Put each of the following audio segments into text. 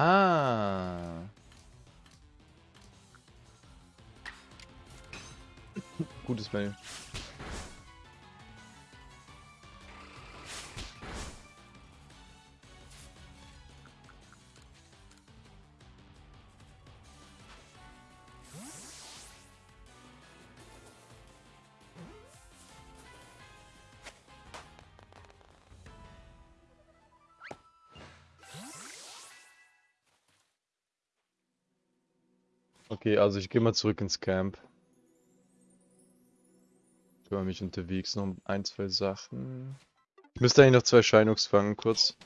Ah. Gutes Menü. Okay, also ich gehe mal zurück ins Camp. Ich kümmere mich unterwegs noch um ein, zwei Sachen. Ich müsste eigentlich noch zwei Shinox fangen, kurz.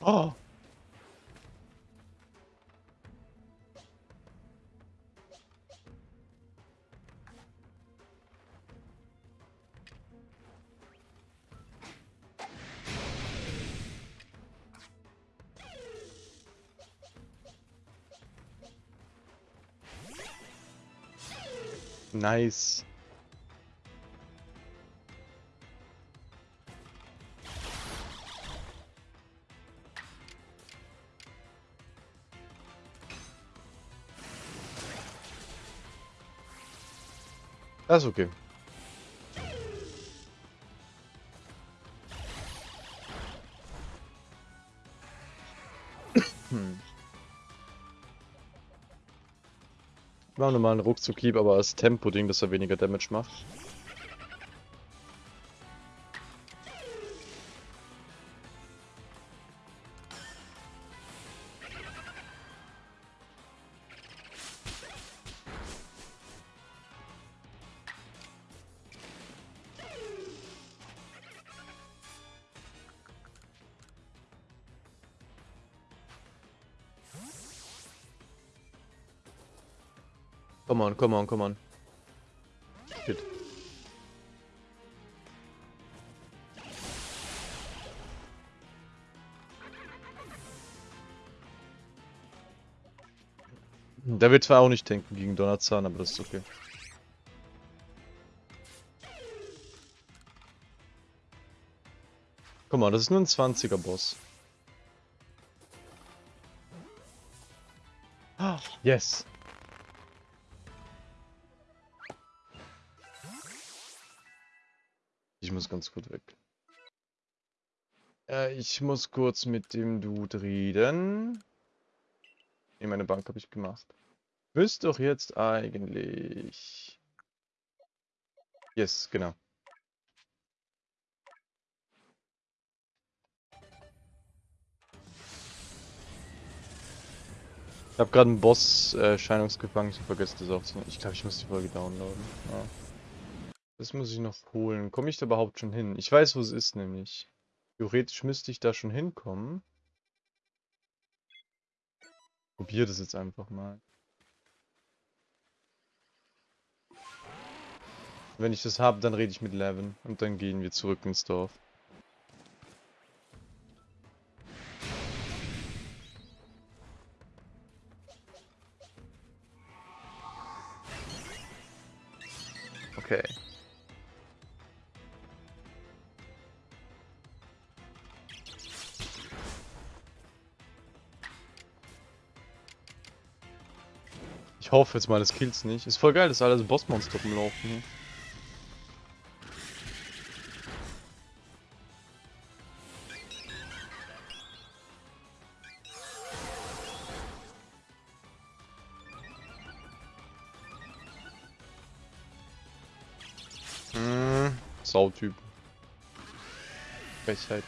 Oh! Nice. Das ist okay. Mache nochmal einen Ruckzuck-Hieb, aber als Tempo-Ding, dass er weniger Damage macht. Come on, come on, come on. Shit. Der wird zwar auch nicht denken gegen Donnerzahn, aber das ist okay. Guck mal, das ist nur ein 20er Boss. Yes. Ich muss ganz gut weg. Äh, ich muss kurz mit dem Dude reden. Ne, meine Bank habe ich gemacht. Müsste doch jetzt eigentlich... Yes, genau. Ich habe gerade einen Boss äh, ich vergesse das auch Ich glaube, ich muss die Folge downloaden. Ja. Das muss ich noch holen. Komme ich da überhaupt schon hin? Ich weiß, wo es ist, nämlich. Theoretisch müsste ich da schon hinkommen. Probier das jetzt einfach mal. Wenn ich das habe, dann rede ich mit Levin und dann gehen wir zurück ins Dorf. Okay. Ich hoffe jetzt mal, das kills nicht. Ist voll geil, dass alle so Bossmonster rumlaufen. Mmh, Sautyp. Frechheit.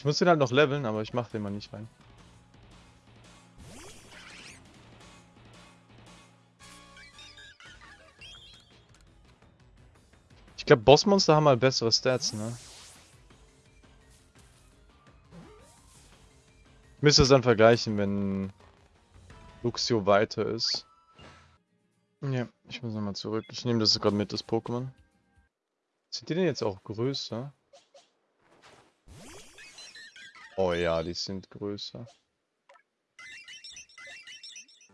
Ich muss den halt noch leveln, aber ich mach den mal nicht rein. Ich glaube, Bossmonster haben halt bessere Stats, ne? Ich müsste es dann vergleichen, wenn Luxio weiter ist. Ja, ich muss nochmal zurück. Ich nehme das gerade mit, das Pokémon. Sind die denn jetzt auch größer? Oh ja, die sind größer.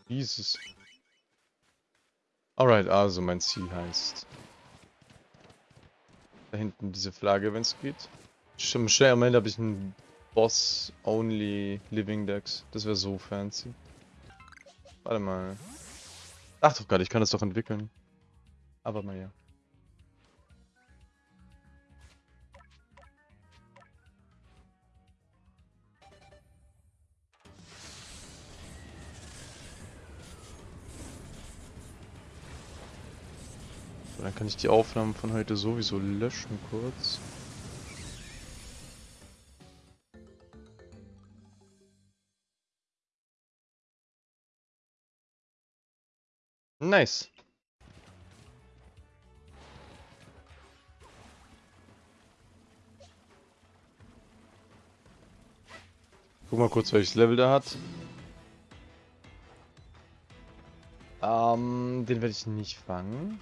Jesus. Alright, also mein Ziel heißt Da hinten diese Flagge, wenn es geht. Schon schnell am Ende habe ich einen Boss-Only Living Dex. Das wäre so fancy. Warte mal. Ach doch Gott, ich kann das doch entwickeln. Aber mal ja. Dann kann ich die Aufnahmen von heute sowieso löschen kurz. Nice. Guck mal kurz, welches Level der hat. Ähm, den werde ich nicht fangen.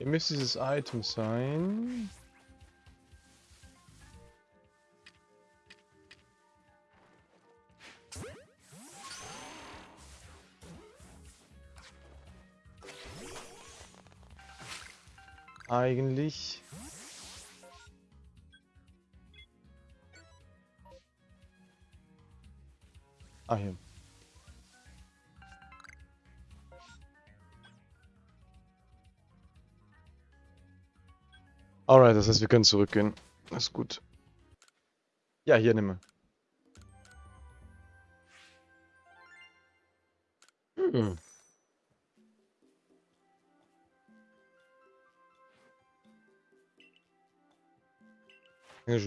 Hier müsste dieses Item sein. Eigentlich. Ah, hier. Alright, das heißt, wir können zurückgehen. Das ist gut. Ja, hier nimm. Hm. Ja,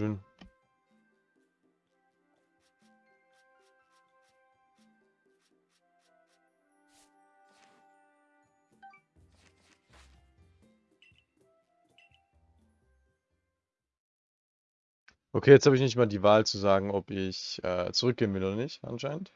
Okay, jetzt habe ich nicht mal die Wahl zu sagen, ob ich äh, zurückgehen will oder nicht, anscheinend.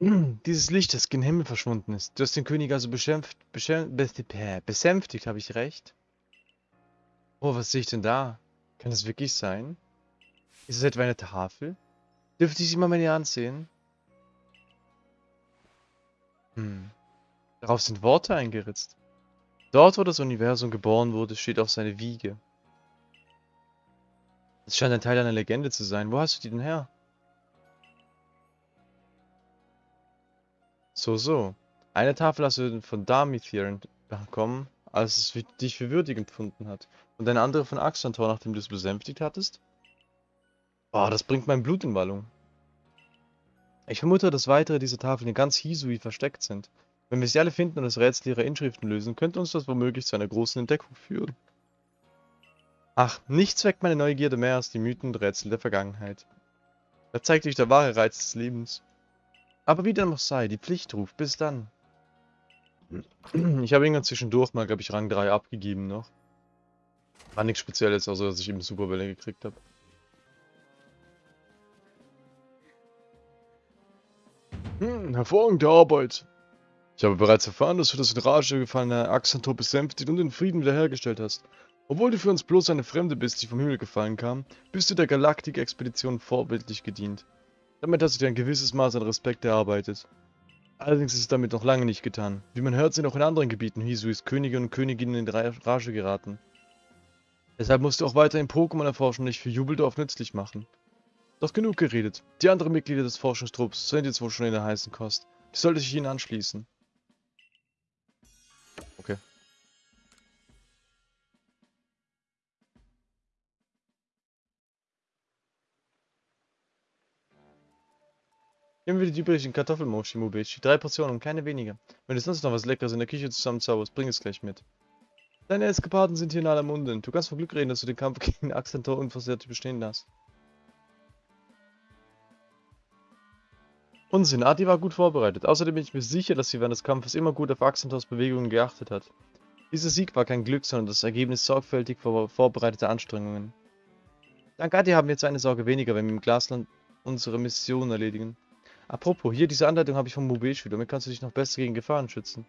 Dieses Licht, das gen Himmel verschwunden ist. Du hast den König also beschimpft, besänftigt, habe ich recht? Oh, was sehe ich denn da? Kann das wirklich sein? Ist es etwa eine Tafel? Dürfte ich sie mal näher ansehen? Hm. Darauf sind Worte eingeritzt. Dort, wo das Universum geboren wurde, steht auch seine Wiege. Es scheint ein Teil einer Legende zu sein. Wo hast du die denn her? So, so. Eine Tafel hast du von Darmithir bekommen, als es dich für würdig empfunden hat. Und eine andere von Axantor, nachdem du es besänftigt hattest? Boah, das bringt mein Blut in Wallung. Ich vermute, dass weitere dieser Tafeln in ganz Hisui versteckt sind. Wenn wir sie alle finden und das Rätsel ihrer Inschriften lösen, könnte uns das womöglich zu einer großen Entdeckung führen. Ach, nichts weckt meine Neugierde mehr als die Mythen und Rätsel der Vergangenheit. Da zeigt sich der wahre Reiz des Lebens. Aber wie dem auch sei, die Pflicht ruft. Bis dann. Ich habe irgendwann zwischendurch mal, glaube ich, Rang 3 abgegeben noch. War nichts Spezielles, außer dass ich eben Superbälle gekriegt habe. Hm, hervorragende Arbeit. Ich habe bereits erfahren, dass du das in Rage gefallene Axantor besänftigt und den Frieden wiederhergestellt hast. Obwohl du für uns bloß eine Fremde bist, die vom Himmel gefallen kam, bist du der Galaktik-Expedition vorbildlich gedient. Damit hast du dir ein gewisses Maß an Respekt erarbeitet. Allerdings ist es damit noch lange nicht getan. Wie man hört, sind auch in anderen Gebieten Hisuis Könige und Königinnen in Rage geraten. Deshalb musst du auch weiterhin Pokémon erforschen und dich für Jubeldorf nützlich machen. Doch genug geredet. Die anderen Mitglieder des Forschungstrupps sind jetzt wohl schon in der heißen Kost. Du solltest dich ihnen anschließen. Nehmen wir die übrigen Kartoffelmochi Mubechi. Drei Portionen und keine weniger. Wenn du sonst noch was Leckeres in der Küche zusammenzauberst, bring es gleich mit. Deine Eskapaden sind hier in aller Munde. Du kannst von Glück reden, dass du den Kampf gegen Axentor unversehrt bestehen hast. Unsinn, Adi war gut vorbereitet. Außerdem bin ich mir sicher, dass sie während des Kampfes immer gut auf Axantors Bewegungen geachtet hat. Dieser Sieg war kein Glück, sondern das Ergebnis sorgfältig vor vorbereiteter Anstrengungen. Dank Adi haben wir jetzt eine Sorge weniger, wenn wir im Glasland unsere Mission erledigen. Apropos, hier diese Anleitung habe ich vom Mobilspiel, damit kannst du dich noch besser gegen Gefahren schützen.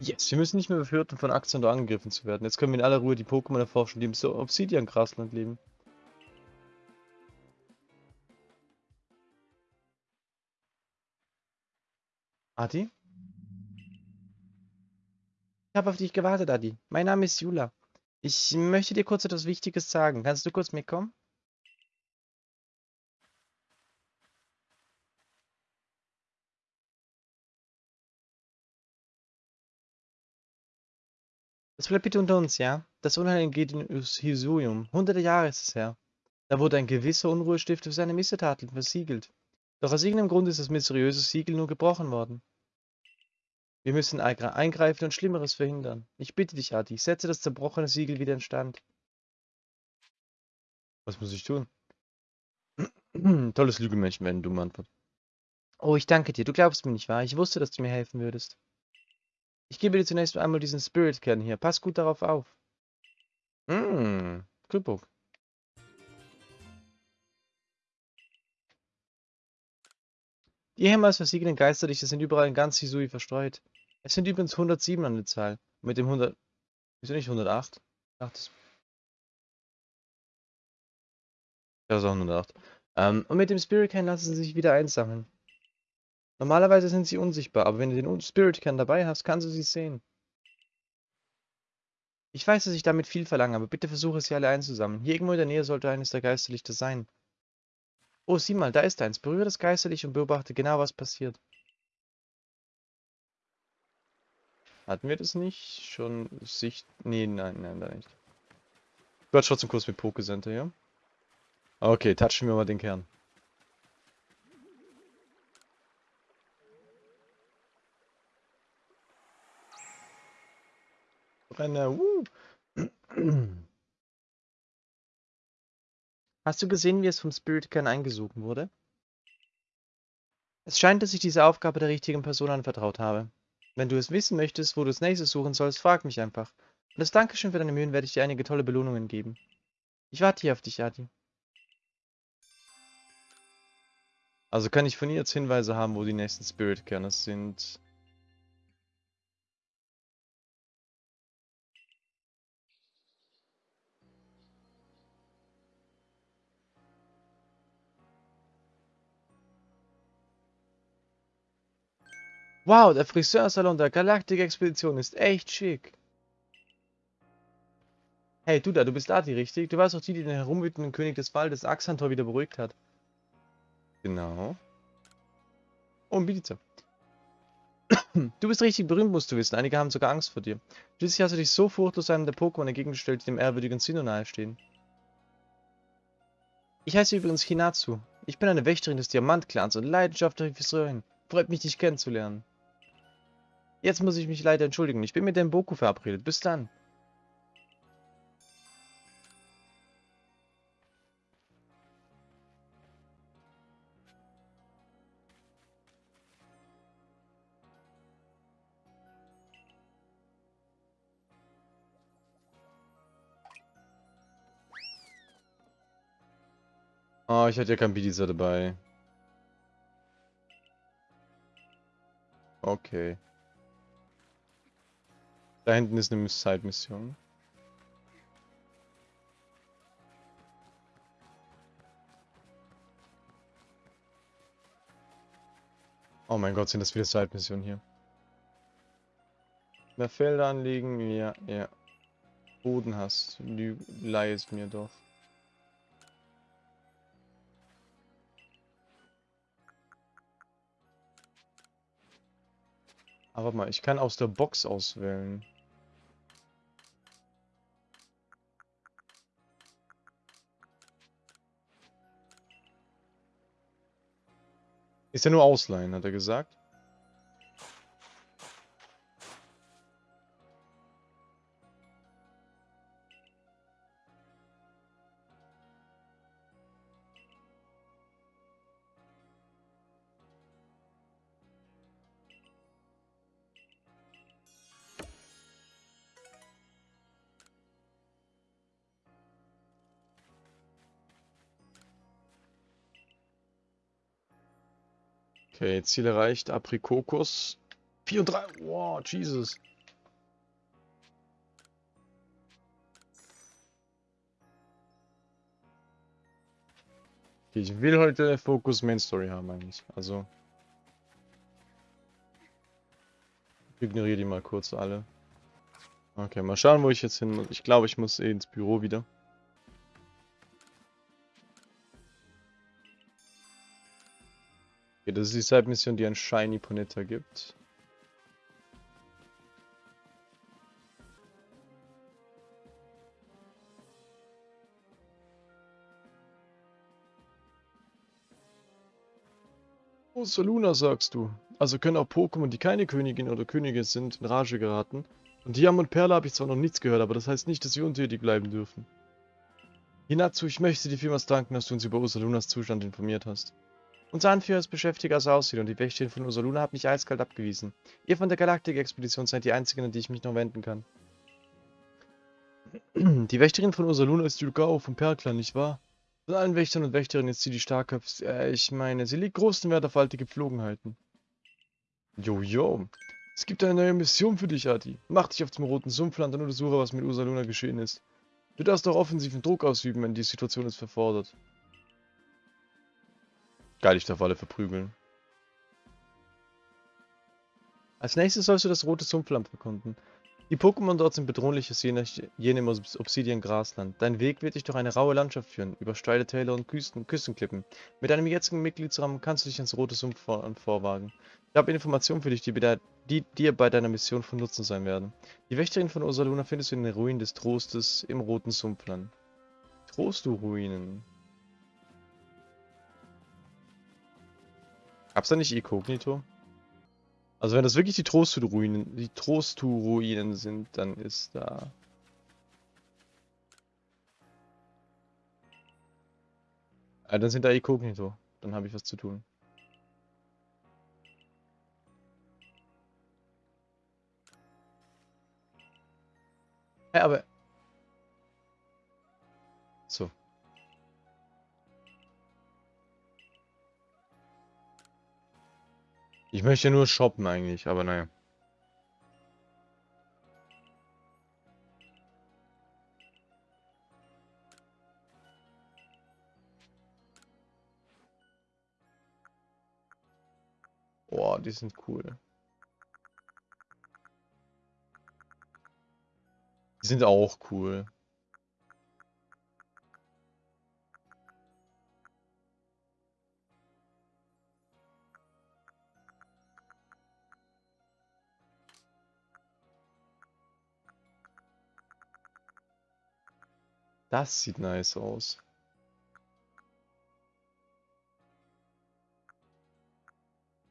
Yes, wir müssen nicht mehr befürchten, von Axandor angegriffen zu werden. Jetzt können wir in aller Ruhe die Pokémon erforschen, die im Obsidian-Grasland leben. Adi? Ich habe auf dich gewartet, Adi. Mein Name ist Jula. Ich möchte dir kurz etwas Wichtiges sagen. Kannst du kurz mitkommen? Das bleibt bitte unter uns, ja? Das Unheil geht in Hisuium. Hunderte Jahre ist es her. Da wurde ein gewisser Unruhestifter für seine Missetaten versiegelt. Doch aus irgendeinem Grund ist das mysteriöse Siegel nur gebrochen worden. Wir müssen eingreifen und Schlimmeres verhindern. Ich bitte dich, Adi, setze das zerbrochene Siegel wieder in Stand. Was muss ich tun? Tolles Lügenmenschen werden dumme Antwort. Oh, ich danke dir. Du glaubst mir nicht wahr? Ich wusste, dass du mir helfen würdest. Ich gebe dir zunächst einmal diesen Spirit-Kern hier. Pass gut darauf auf. Hm, Krypok. Die ehemals versiegenden Geisterlichter sind überall in ganz Hisui verstreut. Es sind übrigens 107 an der Zahl. Mit dem 100... Wieso nicht 108? Ach, das... Ist auch 108. Ähm, und mit dem Spirit Can lassen sie sich wieder einsammeln. Normalerweise sind sie unsichtbar, aber wenn du den Spirit Can dabei hast, kannst du sie sehen. Ich weiß, dass ich damit viel verlange, aber bitte versuche sie alle einzusammeln. Hier irgendwo in der Nähe sollte eines der Geisterlichter sein. Oh, sieh mal, da ist eins. Berühre das Geisterlicht und beobachte genau, was passiert. Hatten wir das nicht? Schon Sicht... Nee, nein, nein, da nicht. Ich werde trotzdem kurz mit Pokecenter, ja? Okay, touchen wir mal den Kern. Brenner, uh. Hast du gesehen, wie es vom Spirit Kern eingesogen wurde? Es scheint, dass ich diese Aufgabe der richtigen Person anvertraut habe. Wenn du es wissen möchtest, wo du das nächste suchen sollst, frag mich einfach. Und als Dankeschön für deine Mühen werde ich dir einige tolle Belohnungen geben. Ich warte hier auf dich, Adi. Also kann ich von ihr jetzt Hinweise haben, wo die nächsten Spirit-Kerne sind. Wow, der Friseursalon der Galaktik-Expedition ist echt schick. Hey, du da, du bist Ati, richtig? Du warst doch die, die den herumwütenden König des Waldes Axantor wieder beruhigt hat. Genau. Oh, ein Bidizer. Du bist richtig berühmt, musst du wissen. Einige haben sogar Angst vor dir. Schließlich hast du dich so furchtlos einem der Pokémon entgegengestellt, die dem ehrwürdigen Sinnoh nahestehen. Ich heiße übrigens Hinatsu. Ich bin eine Wächterin des Diamantclans und leidenschaftliche Friseurin. Freut mich, dich kennenzulernen. Jetzt muss ich mich leider entschuldigen. Ich bin mit dem Boku verabredet. Bis dann. Oh, ich hatte ja kein Bidizer dabei. Okay. Da hinten ist eine Side-Mission. Oh mein Gott, sind das viele Side-Missionen hier. Mehr Felder anlegen? Ja, ja. Boden hast. Leih es mir doch. Aber mal, ich kann aus der Box auswählen. Ist ja nur ausleihen, hat er gesagt. Okay, Ziel erreicht. Aprikokos. 4 und 3. Wow, Jesus. Okay, ich will heute Fokus Main Story haben eigentlich. Also. Ich ignoriere die mal kurz alle. Okay, mal schauen, wo ich jetzt hin muss. Ich glaube, ich muss eh ins Büro wieder. Das ist die Side-Mission, die ein Shiny Ponetta gibt. Oh, Soluna sagst du. Also können auch Pokémon, die keine Königin oder Könige sind, in Rage geraten. Und Diam und Perle habe ich zwar noch nichts gehört, aber das heißt nicht, dass sie untätig bleiben dürfen. Hinatsu, ich möchte dir vielmals danken, dass du uns über Ursalunas Zustand informiert hast. Unser Anführer ist beschäftigt, als er aussieht, und die Wächterin von Ursaluna hat mich eiskalt abgewiesen. Ihr von der Galaktik-Expedition seid die einzigen, an die ich mich noch wenden kann. Die Wächterin von Ursaluna ist Yulgao vom Perlclan, nicht wahr? Von allen Wächtern und Wächterinnen ist sie die starkste. Äh, ich meine, sie legt großen Wert auf alte Gepflogenheiten. Jojo. Es gibt eine neue Mission für dich, Adi. Mach dich auf zum roten Sumpfland und untersuche, was mit Ursaluna geschehen ist. Du darfst auch offensiven Druck ausüben, wenn die Situation es verfordert. Geil, ich darf alle verprügeln. Als nächstes sollst du das rote Sumpfland erkunden. Die Pokémon dort sind bedrohlicher jene, jene im Obsidian-Grasland. Dein Weg wird dich durch eine raue Landschaft führen, über steile Täler und Küsten, Küstenklippen. Mit deinem jetzigen Mitgliedsrahmen kannst du dich ins rote Sumpf vor vorwagen. Ich habe Informationen für dich, die, die, dir bei deiner Mission von Nutzen sein werden. Die Wächterin von Ursaluna findest du in den Ruinen des Trostes im roten Sumpfland. Trostu-Ruinen. Gab's da nicht Inkognito? Also wenn das wirklich die Trostu-Ruinen, die Trostu-Ruinen sind, dann ist da... Ah, dann sind da Inkognito. Dann habe ich was zu tun. Ja, aber... So. Ich möchte nur shoppen eigentlich, aber naja. Boah, die sind cool. Die sind auch cool. Das sieht nice aus.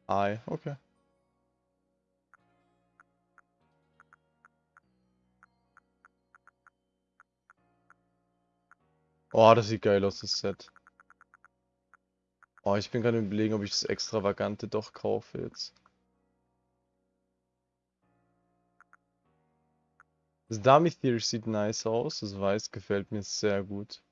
Ei, okay. Oh, das sieht geil aus, das Set. Oh, ich bin gerade überlegen, ob ich das Extravagante doch kaufe jetzt. Das Dummy Theory sieht nice aus, das Weiß gefällt mir sehr gut.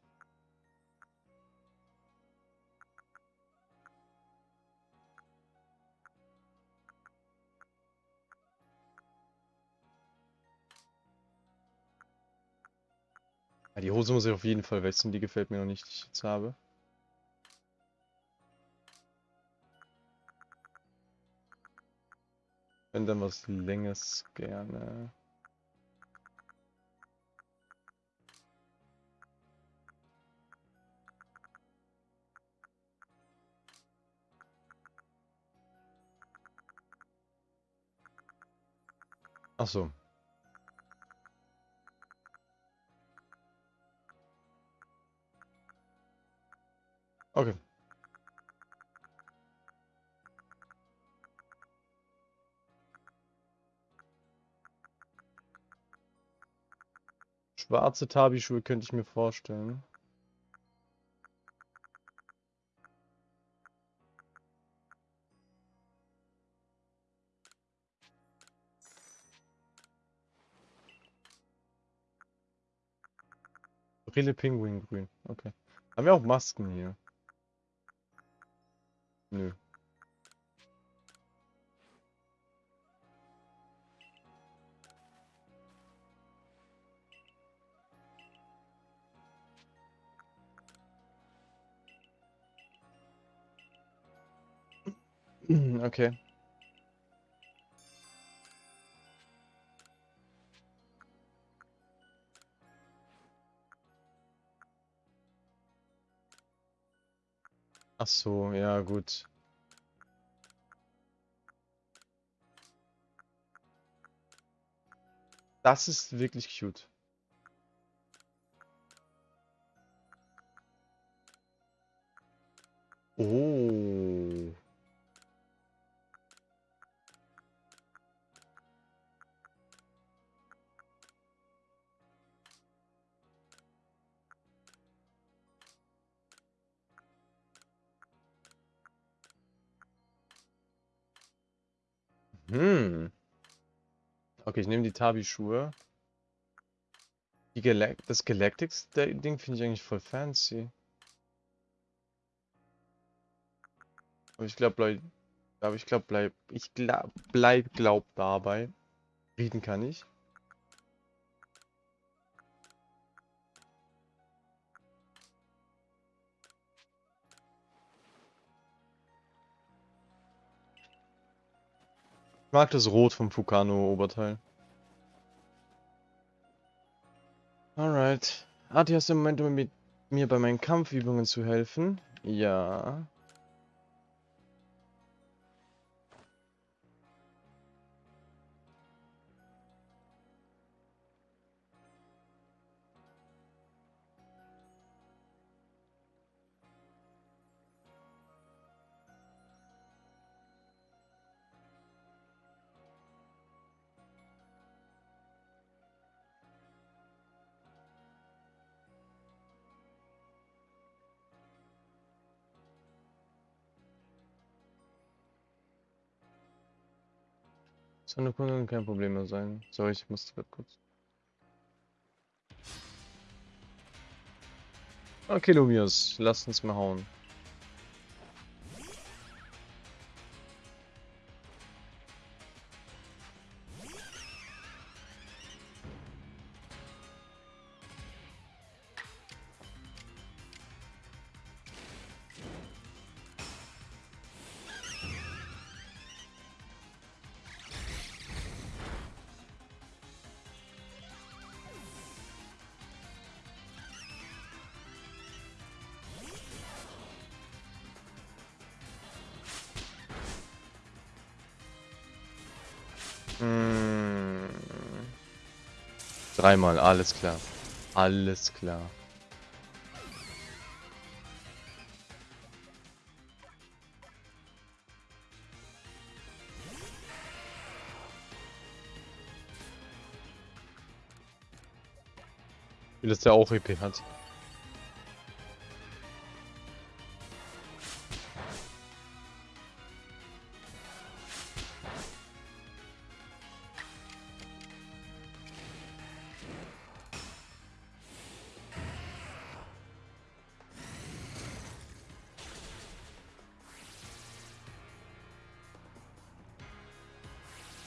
Die Hose muss ich auf jeden Fall wechseln, die gefällt mir noch nicht, die ich jetzt habe. Wenn dann was Länges gerne. Ach so. Okay. Schwarze Tabi-Schuhe könnte ich mir vorstellen. Pinguin grün, Okay. Haben wir auch Masken hier? Nö. Okay. Ach so, ja gut. Das ist wirklich cute. Oh. Hm. Okay, ich nehme die Tabi-Schuhe. Die Galac das Galactics-Ding finde ich eigentlich voll fancy. Aber ich glaube, bleib, aber ich glaube, bleib, ich glaub, bleib, glaub dabei. Reden kann ich. Ich mag das Rot vom Fukano-Oberteil. Alright. Adi, hast du im Moment, um mit mir bei meinen Kampfübungen zu helfen? Ja. Eine Kundin kein Problem mehr sein. Sorry, ich musste grad kurz. Okay, Lumius, lass uns mal hauen. Dreimal, alles klar. Alles klar. Wie das der auch EP hat.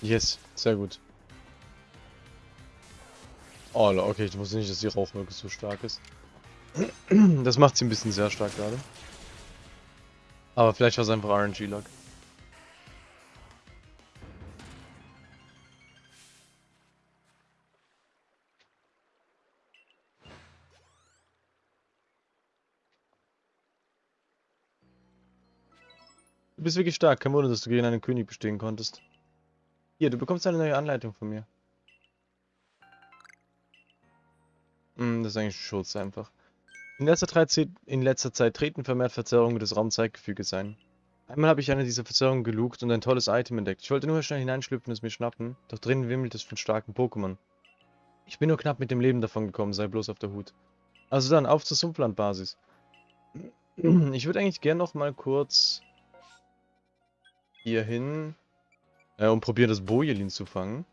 Yes, sehr gut. Oh, okay, ich wusste nicht, dass die Rauchwolke so stark ist. Das macht sie ein bisschen sehr stark gerade. Aber vielleicht war es einfach RNG-Luck. Du bist wirklich stark. Kein Wunder, dass du gegen einen König bestehen konntest. Hier, du bekommst eine neue Anleitung von mir. Hm, das ist eigentlich Schutz einfach. In letzter, Zeit, in letzter Zeit treten vermehrt Verzerrungen des Raumzeitgefüges ein. Einmal habe ich eine dieser Verzerrungen gelugt und ein tolles Item entdeckt. Ich wollte nur schnell hineinschlüpfen und es mir schnappen, doch drinnen wimmelt es von starken Pokémon. Ich bin nur knapp mit dem Leben davon gekommen, sei bloß auf der Hut. Also dann, auf zur Sumpflandbasis. Ich würde eigentlich gern noch mal kurz hier hin äh, und probieren, das Bojelin zu fangen.